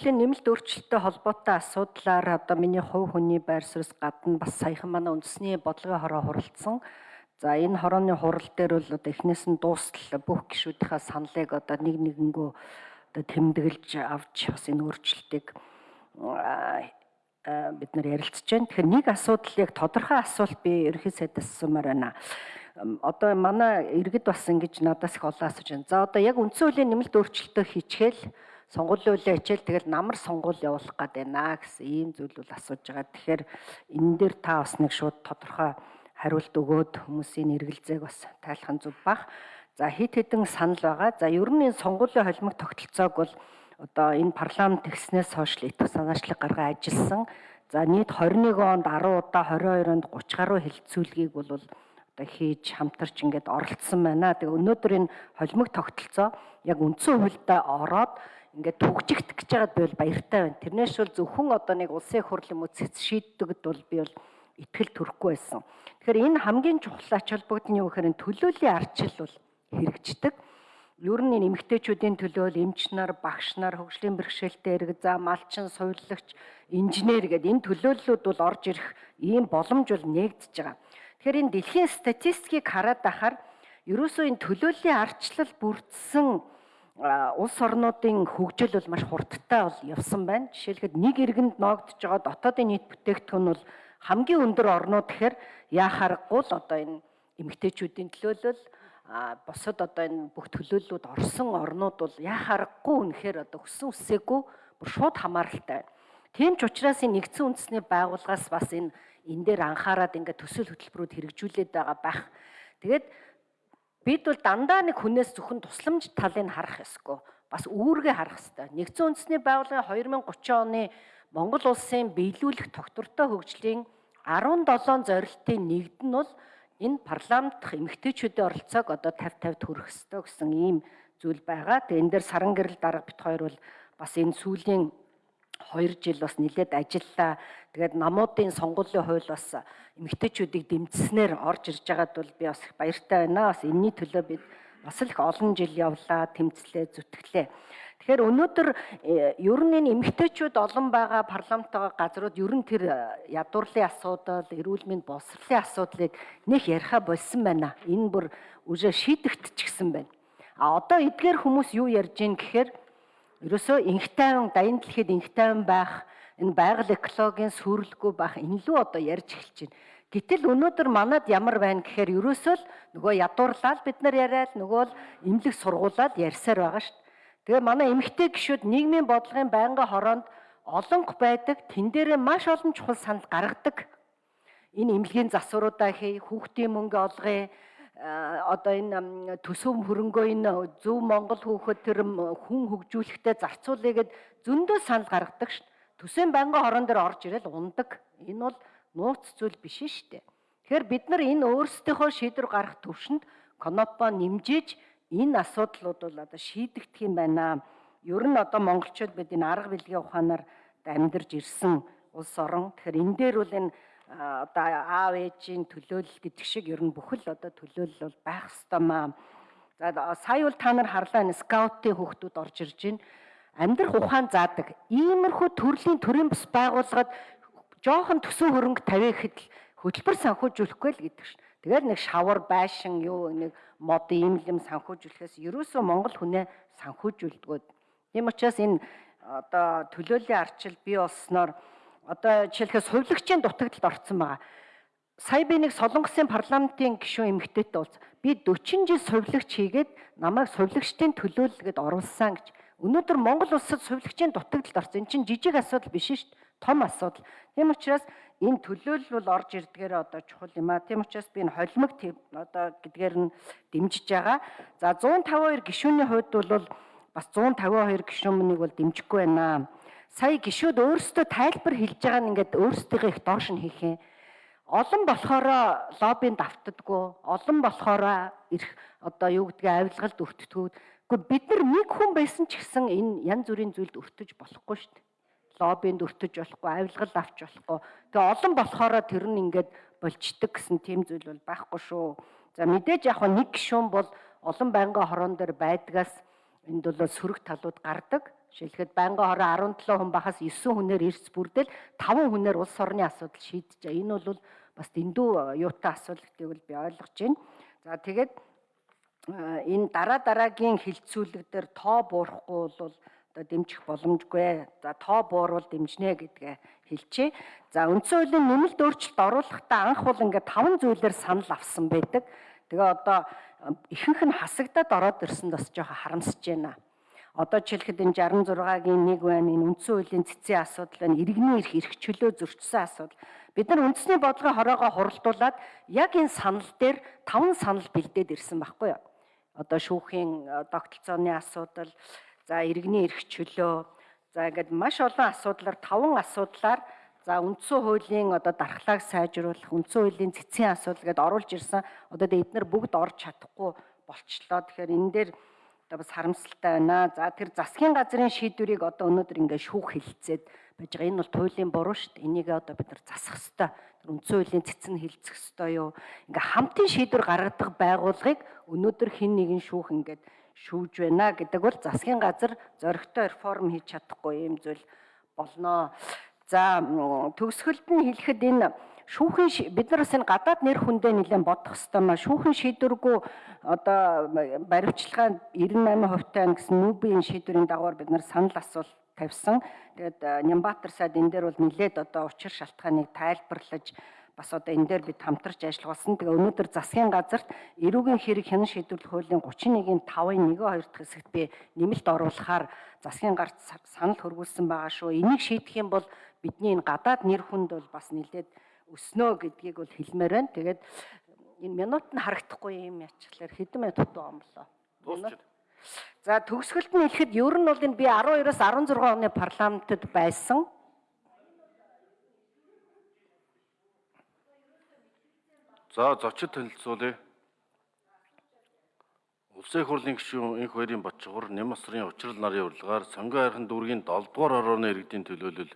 Тэлийн нэмэлт өөрчлөлттэй холбоотой асуудлаар одоо миний хувь хүний байр суурьс гадна бас саяхан манай үндэсний бодлогын хороо хуралдсан. За энэ хорооны хурал дээр бол одоо эхнээс нь дуустал бүх гишүүдийнхээ саналыг одоо нэг нэгэнгөө одоо тэмдэглэж авч бас энэ өөрчлөлтийг бид нар ярилцж байна. Тэгэхээр нэг асуудал яг тодорхой асуулт би ерөнхий сайдаас асуумаар байна. Одоо манай иргэд бас ингэж надаас их олон асууж байна. За одоо яг үндсэн хуулийн нэмэлт өөрчлөлтөө хийчихэл сонгуулийн үлээ хичээл тэгэл намар сонгуул явуулах гээд байна гэсэн ийм зүйл бол асууж байгаа. Тэгэхээр энэ дээр та бас нэг шууд тодорхой хариулт өгөөд хүмүүсийн эргэлзээг бас тайлах нь зүг бах. За хит хитэн санал байгаа. За ер нь энэ сонгуулийн холимог тогтолцоог бол одоо энэ парламент тэгснээс хойш итг санаачлаг гаргаа ажилласан. За нийт 21 онд 10 удаа 22 онд 30 гаруй хилцүүлгийг бол одоо хийж хамтарч ингээд оролцсон байна. Тэгээ өнөөдөр энэ холимог тогтолцоо яг үндсэн хуульдаа ороод ингээд түгжигдэх гэж байгаад би бол баяртай байна. Тэрнээс бол зөвхөн одоо нэг улсын хурл юм уу цэц шийддэгд бол би бол итгэл төрөхгүй байсан. Тэгэхээр энэ хамгийн чухал ач холбогдол нь юу гэхээр төлөөлийн арчил бол хэрэгждэг. Ер нь эмэгтэйчүүдийн төлөө эмч нар, багш нар, хөгжлийн бэрхшээлтэй ирэг за малчин, сувиллагч, инженер гэдэг энэ төлөөллүүд бол орж ирэх ийм боломж бол нэгдэж байгаа. Тэгэхээр энэ дэлхийн статистикийг хараад байхаар ерөөсөө энэ төлөөллийн арчлал бүрдсэн улс орнуудын хөгжил бол маш хурдтай бол явсан байна. Жишээлхэд нэг иргэнд ноогдож байгаа дотоодын нийт бүтээгдэхүүн бол хамгийн өндөр орнууд гэхээр яа харахгүй л одоо энэ эмэгтэйчүүдийн төлөөлөл босод одоо энэ бүх төлөөллүүд орсон орнууд бол яа харахгүй үнэхээр одоо өссөн үсээгүй бүр шууд хамааралтай. Тийм ч учраас энэ нэгдсэн үндэсний байгууллагаас бас энэ энэ дээр анхаарад ингээд төсөл хөтөлбөрүүд хэрэгжүүлээд байгаа байх. Тэгээд Бид бол дандаа нэг хүнээс зөвхөн тусламж талыг харах ёсгүй. Бас үүргээ харах ёстой. Нэгдсэн үндэсний байгууллагын 2030 оны Монгол улсын биелүүлэх тогтвортой хөгжлийн 17 зорилтын нэгд нь бол энэ парламент дахь эмэгтэйчүүдийн оролцоог одоо 50 50 төрөх ёстой гэсэн ийм зүйл байгаа. Тэгээ энэ дээр саран гэрэл дарга бит хоёр бол бас энэ сүүлийн 2 жил бас нэлээд ажиллаа. Тэгээд намуудын сонгуулийн хууль бас эмэгтэйчүүдийг дэмжснээр орж ирж байгаад бол би бас их баяртай байна. Бас энэний төлөө бид бас л их олон жил явлаа, тэмцлээ, зүтгэлээ. Тэгэхээр өнөөдөр э, ер нь энэ эмэгтэйчүүд олон байгаа парламентаа газрууд ер нь тэр э, ядуурлын асуудал, эрүүл мэнд боловсролын асуудлыг нэх яриха болсон байна. Энэ бүр үжээ шийдэгдчихсэн байна. А одоо эдгээр хүмүүс юу ярьж гин гэхээр ерөөсөө инх тайван дайнд дэлхийд инх тайван байх энэ байгаль экологийн сүрлэггүй байх энэ лүү одоо ярьж эхэлж байна. Гэтэл өнөөдөр манад ямар байна гэхээр ерөөсөө л нөгөө ядуурлаад бид нар яриад нөгөө л имлэг сургуулаад ярьсаар байгаа шүү дээ. Тэгээ манай эмэгтэй гişүүд нийгмийн бодлогын байнгын хороонд олонх байдаг. Тэн дээрээ маш олон чухал санал гаргадаг. Энэ эмнэлгийн засваруудаа хий, хүүхдийн мөнгө олгоё, одоо энэ төсөв хөрөнгөө энэ зөв Монгол хүүхэд тэр хүн хөгжүүлэхтэй зарцуулъя гэд зөндөө санал гаргадаг шүү. Төсөөний байнгын хорон дээр орж ирэл ундаг. Энэ бол нууц зүйл биш шүү дээ. Тэгэхээр бид нар энэ өөрсдийнхөө шийдвэр гаргах төвшөнд конопо нэмжиж энэ асуудлууд бол одоо шийдэгдэх юм байна. Ер нь одоо монголчууд бид энэ арга билгийн ухаанаар амьдарч ирсэн улс орон. Тэгэхээр энэ дээр бол энэ одоо аав ээжийн төлөөлөл гэдэг шиг ер нь бүхэл одоо төлөөлөл бол байх ёстой маа. За сая бол та нар харлаа энэ скаутын хүүхдүүд орж ирж байна амьдрах ухаан заадаг. Иймэрхүү төрлийн төрийн бас байгууллагад жоохон төсөө хөрөнгө тавиа гэхэд хөтөлбөр санхүүжүүлэхгүй л гэдэг шин. Тэгээд нэг шавар байшин юу нэг мод ийм юм санхүүжүүлэхээс ерөөсөө Монгол хүнээ санхүүжүүлдэг. Тийм учраас энэ одоо төлөөллийн арчил бий болсноор одоо жишээлбэл сувилагчийн дутагдлалд орсон байгаа. Сая би нэг Солонгосын парламентын гишүүн эмэгтэйтэй уулз. Би 40 жил сувилагч хийгээд намайг сувилагчдын төлөөлөлгөд оруулсан гэж Өнөөдөр Монгол улсад сувилагчийн дутагдлалд орсон. Энэ чинь жижиг асуудал биш шүү дээ. Том асуудал. Тийм учраас энэ төлөөлөл бол орж ирдгээр одоо чухал юм а. Тийм учраас би энэ холимог одоо гэдгээр нь дэмжиж байгаа. За 152 гишүүний хувьд бол бас 152 гишүүнийг бол дэмжихгүй байна. Сая гишүүд өөрсдөө тайлбар хэлж байгаа нь ингээд өөрсдийнхээ их доош нь хийх юм олон болохоор лоббинд автдаггүй олон болохоор ирэх одоо юу гэдгийг авилгалд өртдгүүд Гэхдээ бид нар нэг хүн байсан ч гэсэн энэ янз бүрийн зүйлд өртөж болохгүй шүү дээ. Лоббинд өртөж болохгүй, авилгал авч болохгүй. Тэгээ олон болохоор тэр нь ингээд болчдөг гэсэн тийм зүйл бол байхгүй шүү. За мэдээж яг нэг гишүүн бол олон байнгын хорон дээр байдгаас энд бол сөрөг талууд гардаг. Жишээлхэд байнгын хороо 17 хүн бахаас 9 хүнээр эрс бүрдэл 5 хүнээр улс орны асуудал шийдэж. Энэ бол бас дэндүү юутай асуудал гэдгийг би ойлгож байна. За тэгээд энэ дараа дараагийн хилцүүлэг дээр тоо буурахгүй бол одоо дэмжих боломжгүй. За тоо буурвал дэмжнэ гэдгээ хэлчихэ. За үндсэн хуулийн нэмэлт өөрчлөлт оруулахдаа анх бол ингээд таван зүйлээр санал авсан байдаг. Тэгээ одоо ихэнх нь хасагдаад ороод ирсэнд бас жоохон харамсаж байна. Одоо жишээлхэд энэ 66-гийн нэг байна, энэ үндсэн хуулийн цэцгийн асуудал байна, иргэний эрх эрх чөлөө зөрчсөн асуудал. Бид нар үндэсний бодлогын хороогоо хуралдуулаад яг энэ санал дээр таван санал бэлдээд ирсэн байхгүй юу? Одоо шүүхийн тогтолцооны асуудал, за иргэний эрх чөлөө, за ингээд маш олон асуудлаар таван асуудлаар За үндсэн хуулийн одоо дархлааг сайжруулах, үндсэн хуулийн цэцгийн асуудал гэдээ оруулж ирсэн. Одоо эдгээр бүгд орж чадахгүй болчлоо. Тэгэхээр энэ дээр одоо бас харамсалтай байна. За тэр засгийн газрын шийдвэрийг одоо өнөөдөр ингээд шүүх хилцээд байж байгаа. Энэ бол туйлын буруу шүү дээ. Энийг одоо бид нар засах ёстой. Тэр үндсэн хуулийн цэцэн хилцэх ёстой юу? Ингээ хамтын шийдвэр гаргадаг байгууллагыг өнөөдөр хэн нэгэн шүүх ингээд шүүж байна гэдэг бол засгийн газар зоригтой реформ хийж чадахгүй юм зүйл болноо. За төгсгөлд нь хэлэхэд энэ шүүхийн бид нар бас энэ гадаад нэр хүндээ нэлээд бодох хэвээр маа шүүхийн шийдвэргүй одоо баримтчилгаа 98% тань гэсэн нүүбийн шийдвэрийн дагавар бид нар санал асуулт тавьсан. Тэгээд Нямбатар сайд энэ дээр бол нэлээд одоо учир шалтгааныг тайлбарлаж бас одоо энэ дээр бид хамтарч ажилласан. Тэгээ өнөөдөр засгийн газарт эрүүгийн хэрэг хянан шийдвэрлэх хуулийн 31-ийн 5-ын 1-2 дахь хэсэгт би нэмэлт оруулахаар засгийн гарт санал хөргүүлсэн байгаа шүү. Энийг шийдэх юм бол бидний энэ гадаад нэр хүнд бол бас нэлээд өснө гэдгийг бол хэлмээр байна. Тэгээд энэ минут нь харагдахгүй юм ячглаар хэдэн минут дутуу омлоо. За төгсгөлд нь хэлэхэд ер нь бол энэ би 12-оос 16 оны парламентод байсан. За зочид танилцуулъя. Улсын хурлын гишүүн инх хоёрын Батчгуур Нямасрын учрал нарын урилгаар Сонгон хайрхан дүүргийн 7 дугаар орооны иргэдийн төлөөлөл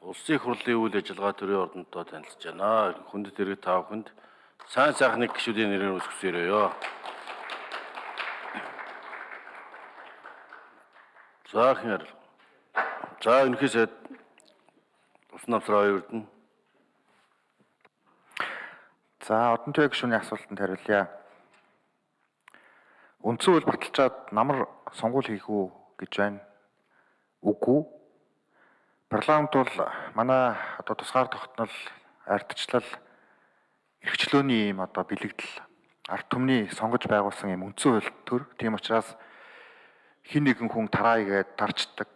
Улсын хурлын үйл ажиллагаа төрийн ордонтой танилцж байна. Хүндэт иргэд та бүхэнд сайн сайхны гишүүдийн нэрээр үсгэсээрөө. За хэр. За өнөхий сайд Усан намсраа нь. За одон төв гишүүний асуултанд хариулъя. Үндсэн хууль баталчаад намар сонгуул хийх үү гэж байна. Үгүй Парламент бол манай одоо тусгаар тогтнол ардчлал эрхчлөөний юм одоо бэлэгдэл ард түмний сонгож байгуулсан юм үндсэн хууль төр. Тийм учраас хин нэгэн хүн тараа игээд тарчдаг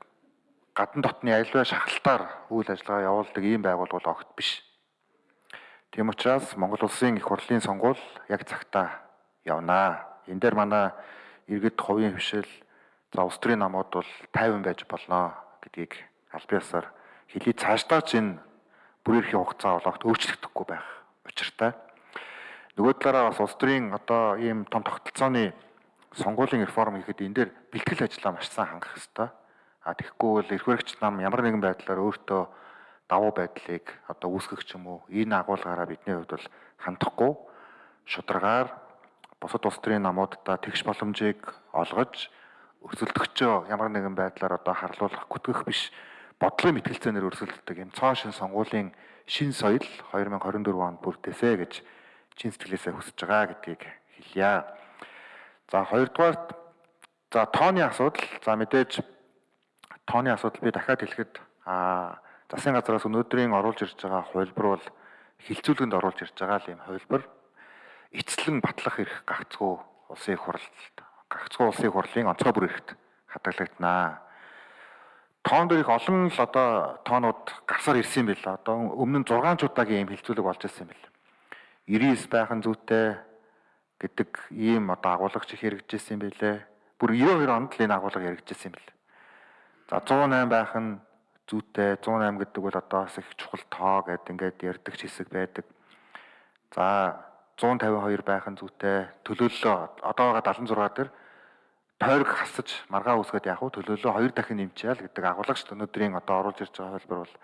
гадна дотны аливаа шахалтаар үйл ажиллагаа явуулдаг ийм байгууллага огт биш. Тийм учраас Монгол улсын их хурлын сонгуул яг цагтаа явнаа. Энэ дээр манай иргэд хувийн хвшил за улс төрийн намууд бол 50 байж болно гэдгийг аль биесаар хэлий цаашдаа ч энэ бүр эрхийн хугацаа бол огт өөрчлөгдөхгүй байх учиртай. Нөгөө талаараа бас улс төрийн одоо ийм том тогтолцооны сонгуулийн реформ хийхэд энэ дээр бэлтгэл ажлаа маш сайн хангах хэрэгтэй. А тэгэхгүй бол эрх баригч нам ямар нэгэн байдлаар өөртөө давуу байдлыг одоо үүсгэх ч юм уу энэ агуулгаараа бидний хувьд бол хандахгүй шударгаар бусад улс төрийн намуудаа тэгш боломжийг олгож өсөлтөгчөө ямар нэгэн байдлаар одоо харлуулах гүтгэх биш бодлогын мэтгэлцээнээр өрсөлддөг юм цоо шин сонгуулийн шин соёл 2024 онд бүрдээсэ гэж чин сэтгэлээсээ хүсэж байгаа гэдгийг хэлье. За хоёрдугаарт за тооны асуудал за мэдээж тооны асуудал би дахиад хэлэхэд а засгийн газраас өнөөдрийн оруулж ирж байгаа хувилбар бол хилцүүлгэнд оруулж ирж байгаа юм хувилбар эцлэн батлах эрх гагцгүй улсын хурлд гагцгүй улсын хурлын онцгой бүр эрхт хадгалагдана тоон дээр их олон л одоо тоонууд гарсаар ирсэн юм байна. Одоо өмнө нь 6 удаагийн ийм хилцүүлэг болж ирсэн юм байна. 99 байхын зүйтэй гэдэг ийм одоо агуулгач их хэрэгжижсэн юм байлээ. Бүр 92 онд л энэ агуулга хэрэгжижсэн юм байна. За 108 байх нь зүйтэй 108 гэдэг бол одоо бас их чухал тоо гэдэг ингээд ярддаг хэсэг байдаг. За 152 байх нь зүйтэй төлөөллөө одоо байгаа 76 дээр тойрог хасаж маргаа үсгээд яг хөө төлөөлөө хоёр дахин нэмчихяа л гэдэг агуулга шүү дээ. Өнөөдрийн одоо оруулж ирж байгаа хэлбэр бол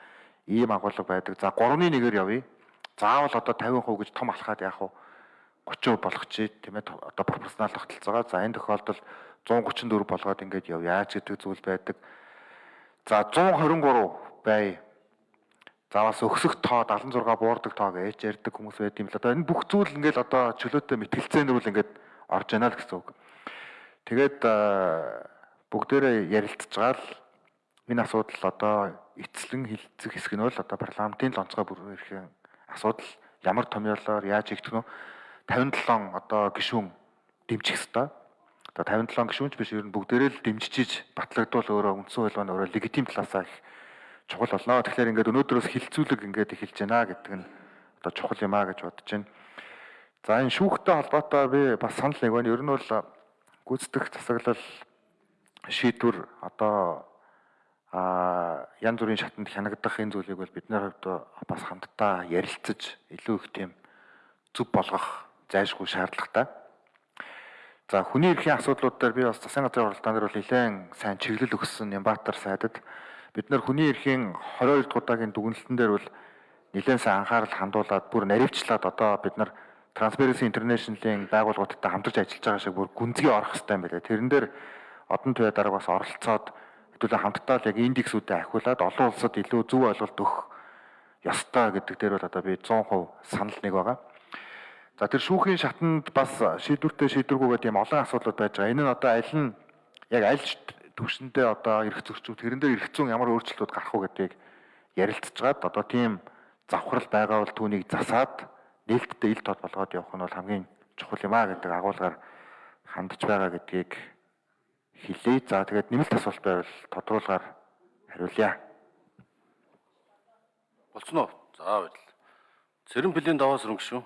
ийм агуулга байдаг. За 3-ны 1-ээр явъя. Заавал одоо 50% гэж том алхаад яг хөө 30% болгочих тийм ээ одоо пропорционал тогтолцоогоо. За энэ тохиолдолд 134 болгоод ингээд яв яаж гэдэг зүйл байдаг. За 123 бай. За бас өксөх тоо 76 буурдаг тоог ээж ярьдаг хүмүүс байд юм л одоо энэ бүх зүйл ингээд одоо чөлөөтэй мэтгэлцээнэр үл ингээд орж яана л гэсэн үг. Тэгээд бүгдээрээ ярилцж байгаа л энэ асуудал одоо эцлэн хилцэх хэсэг нь бол одоо парламентын л онцгой бүр ирэхэн асуудал ямар томьёолоор яаж хийх вэ? 57 одоо гишүүн дэмжих хэвээр. Одоо 57 гишүүнч биш ер нь бүгдээрээ л дэмжиж батлагдвал өөрөө үндсэн хууль маань өөрөө легитим талаасаа их чухал болно. Тэгэхээр ингээд өнөөдрөөс хилцүүлэг ингээд эхэлж байна гэдэг нь одоо чухал юм а гэж бодож байна. За энэ шүүхтэй холбоотой би бас санал нэг байна. Ер нь бол гүйцэтгэх засаглал шийдвэр одоо а янз бүрийн шатанд хянагдах энэ зүйлийг бол бидний хувьд бас хамтдаа ярилцаж илүү их тийм зөв болгох зайлшгүй шаардлагатай. За хүний эрхийн асуудлууд дээр би бас засгийн газрын оролдоон дээр бол нэлээд сайн чиглэл өгсөн Нямбатар сайдад бид нар хүний эрхийн 22 дахь удаагийн дүгнэлтэн дээр бол нэлээд сайн анхаарал хандуулад бүр наривчлаад одоо бид нар Transparency International-ийн байгууллагуудтай хамтарч ажиллаж байгаа шиг бүр гүнзгий орох хэрэгтэй юм байна. Тэрэн дээр одон туяа дараа бас оролцоод хэдүүлээ хамтдаа л яг индексүүдэд ахиулаад олон улсад илүү зөв ойлголт өгөх ёстой гэдэг дээр бол одоо би 100% санал нэг байгаа. За тэр шүүхийн шатанд бас шийдвэртэй шийдвэргүйгээ тийм олон асуудлууд байж байгаа. Энэ нь одоо аль нь яг аль төвшөндөө одоо эрх зөрчүүд тэрэн дээр эрх зүйн ямар өөрчлөлтүүд гарах уу гэдгийг ярилцж байгаад одоо тийм завхрал байгаа бол түүнийг засаад нээлттэй ил тод болгоод явах нь бол хамгийн чухал юм а гэдэг агуулгаар хандж байгаа гэдгийг хэлээ. За тэгээд нэмэлт асуулт байвал тодруулгаар хариулъя. Болцсон уу? За баярлалаа. Цэрэн бэлэн даваас өнгө шүү.